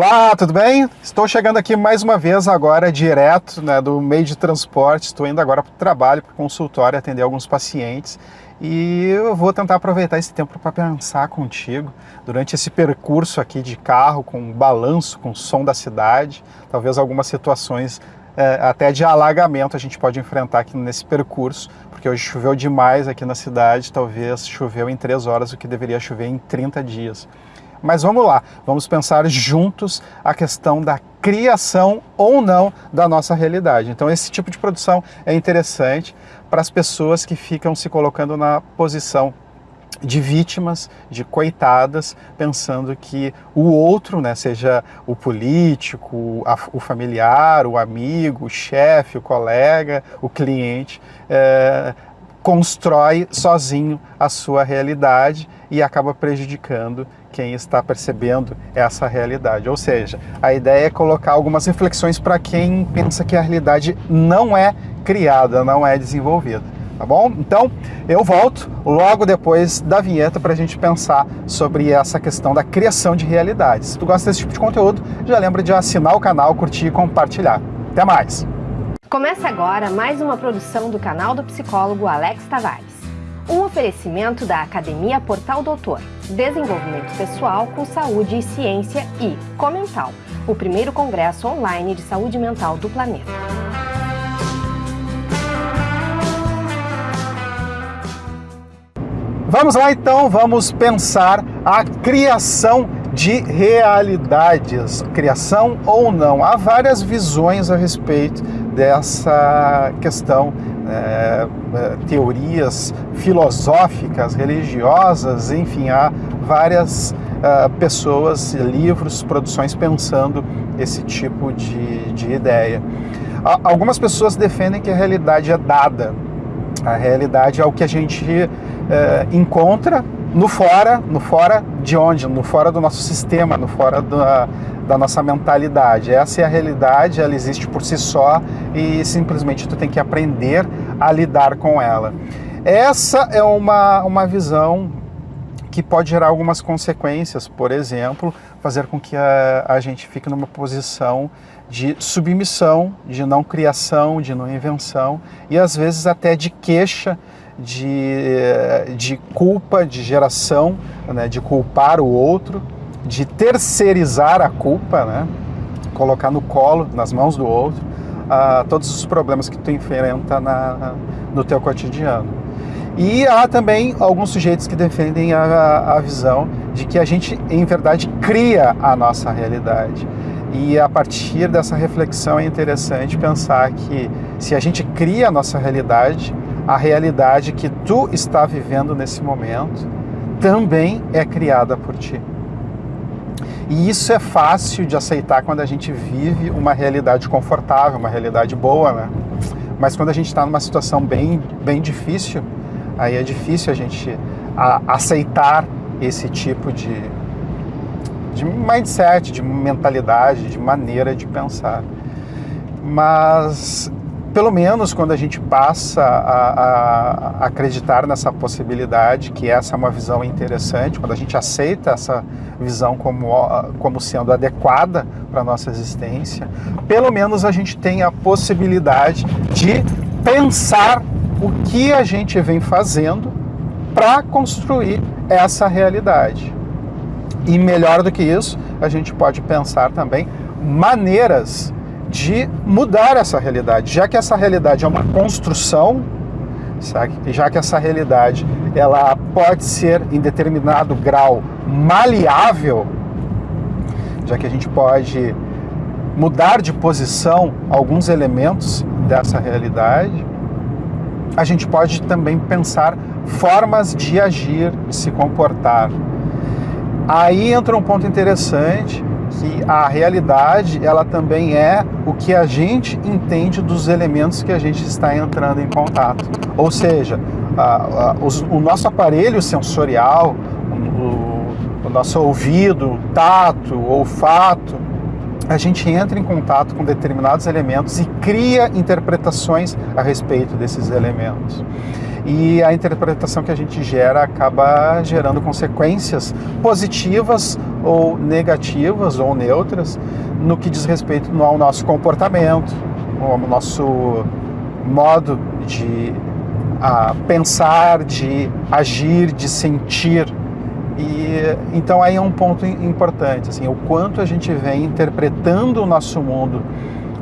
Olá, tudo bem? Estou chegando aqui mais uma vez agora direto né, do meio de transporte. Estou indo agora para o trabalho, para o consultório, atender alguns pacientes. E eu vou tentar aproveitar esse tempo para pensar contigo durante esse percurso aqui de carro, com balanço, com som da cidade, talvez algumas situações é, até de alagamento a gente pode enfrentar aqui nesse percurso, porque hoje choveu demais aqui na cidade, talvez choveu em três horas o que deveria chover em 30 dias. Mas vamos lá, vamos pensar juntos a questão da criação ou não da nossa realidade. Então esse tipo de produção é interessante para as pessoas que ficam se colocando na posição de vítimas, de coitadas, pensando que o outro, né, seja o político, a, o familiar, o amigo, o chefe, o colega, o cliente, é, constrói sozinho a sua realidade e acaba prejudicando quem está percebendo essa realidade. Ou seja, a ideia é colocar algumas reflexões para quem pensa que a realidade não é criada, não é desenvolvida. Tá bom? Então, eu volto logo depois da vinheta para a gente pensar sobre essa questão da criação de realidades. Se tu gosta desse tipo de conteúdo, já lembra de assinar o canal, curtir e compartilhar. Até mais! Começa agora mais uma produção do canal do psicólogo Alex Tavares. Um oferecimento da Academia Portal Doutor, Desenvolvimento Pessoal com Saúde e Ciência e Comental, o primeiro congresso online de saúde mental do planeta. Vamos lá então, vamos pensar a criação de realidades, criação ou não. Há várias visões a respeito dessa questão é, teorias filosóficas, religiosas, enfim, há várias uh, pessoas, livros, produções pensando esse tipo de, de ideia. Algumas pessoas defendem que a realidade é dada, a realidade é o que a gente encontra no fora, no fora de onde? No fora do nosso sistema, no fora da, da nossa mentalidade. Essa é a realidade, ela existe por si só e simplesmente tu tem que aprender a lidar com ela. Essa é uma, uma visão que pode gerar algumas consequências, por exemplo, fazer com que a, a gente fique numa posição de submissão, de não criação, de não invenção e às vezes até de queixa, de, de culpa, de geração, né, de culpar o outro de terceirizar a culpa, né? colocar no colo, nas mãos do outro, uh, todos os problemas que tu enfrenta na, no teu cotidiano. E há também alguns sujeitos que defendem a, a visão de que a gente, em verdade, cria a nossa realidade. E a partir dessa reflexão é interessante pensar que se a gente cria a nossa realidade, a realidade que tu está vivendo nesse momento também é criada por ti. E isso é fácil de aceitar quando a gente vive uma realidade confortável, uma realidade boa, né? Mas quando a gente está numa situação bem, bem difícil, aí é difícil a gente a, aceitar esse tipo de, de mindset, de mentalidade, de maneira de pensar. Mas pelo menos quando a gente passa a, a, acreditar nessa possibilidade, que essa é uma visão interessante, quando a gente aceita essa visão como, como sendo adequada para a nossa existência, pelo menos a gente tem a possibilidade de pensar o que a gente vem fazendo para construir essa realidade. E melhor do que isso, a gente pode pensar também maneiras de mudar essa realidade, já que essa realidade é uma construção, sabe? já que essa realidade ela pode ser em determinado grau maleável, já que a gente pode mudar de posição alguns elementos dessa realidade, a gente pode também pensar formas de agir, de se comportar. Aí entra um ponto interessante, que a realidade ela também é o que a gente entende dos elementos que a gente está entrando em contato. Ou seja, a, a, o nosso aparelho sensorial, o, o nosso ouvido, tato, olfato, a gente entra em contato com determinados elementos e cria interpretações a respeito desses elementos. e a interpretação que a gente gera acaba gerando consequências positivas ou negativas ou neutras no que diz respeito ao nosso comportamento, ao nosso modo de a, pensar, de agir, de sentir. E então aí é um ponto importante, assim, o quanto a gente vem interpretando o nosso mundo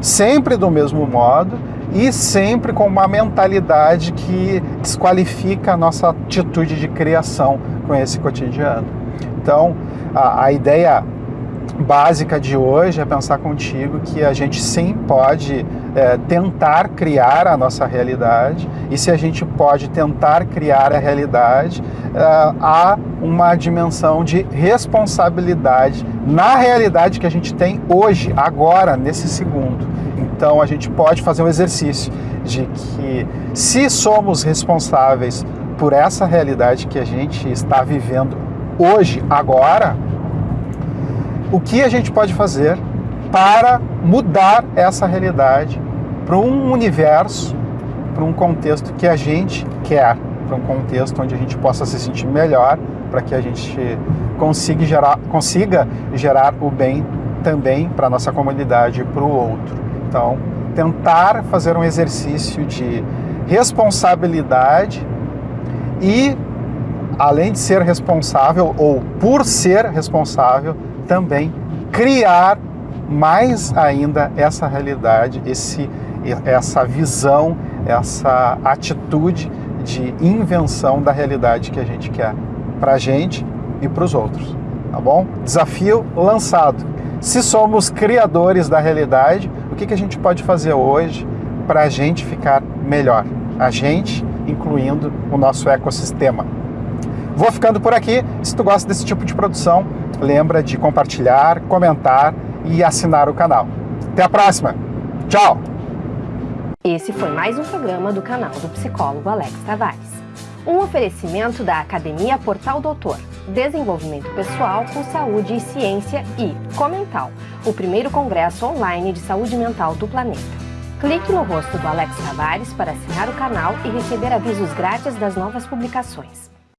sempre do mesmo modo e sempre com uma mentalidade que desqualifica a nossa atitude de criação com esse cotidiano. Então, a, a ideia básica de hoje é pensar contigo que a gente sim pode é, tentar criar a nossa realidade e se a gente pode tentar criar a realidade, é, há uma dimensão de responsabilidade na realidade que a gente tem hoje, agora, nesse segundo. Então a gente pode fazer um exercício de que se somos responsáveis por essa realidade que a gente está vivendo hoje, agora, o que a gente pode fazer para mudar essa realidade para um universo, para um contexto que a gente quer, para um contexto onde a gente possa se sentir melhor, para que a gente consiga gerar, consiga gerar o bem também para a nossa comunidade e para o outro. Então, tentar fazer um exercício de responsabilidade e, além de ser responsável, ou por ser responsável, também criar mais ainda essa realidade, esse, essa visão, essa atitude de invenção da realidade que a gente quer para a gente e para os outros, tá bom? Desafio lançado. Se somos criadores da realidade, o que, que a gente pode fazer hoje para a gente ficar melhor? A gente, incluindo o nosso ecossistema. Vou ficando por aqui. Se tu gosta desse tipo de produção, lembra de compartilhar, comentar e assinar o canal. Até a próxima. Tchau! Esse foi mais um programa do canal do psicólogo Alex Tavares. Um oferecimento da Academia Portal Doutor, Desenvolvimento Pessoal com Saúde e Ciência e Comental, o primeiro congresso online de saúde mental do planeta. Clique no rosto do Alex Tavares para assinar o canal e receber avisos grátis das novas publicações.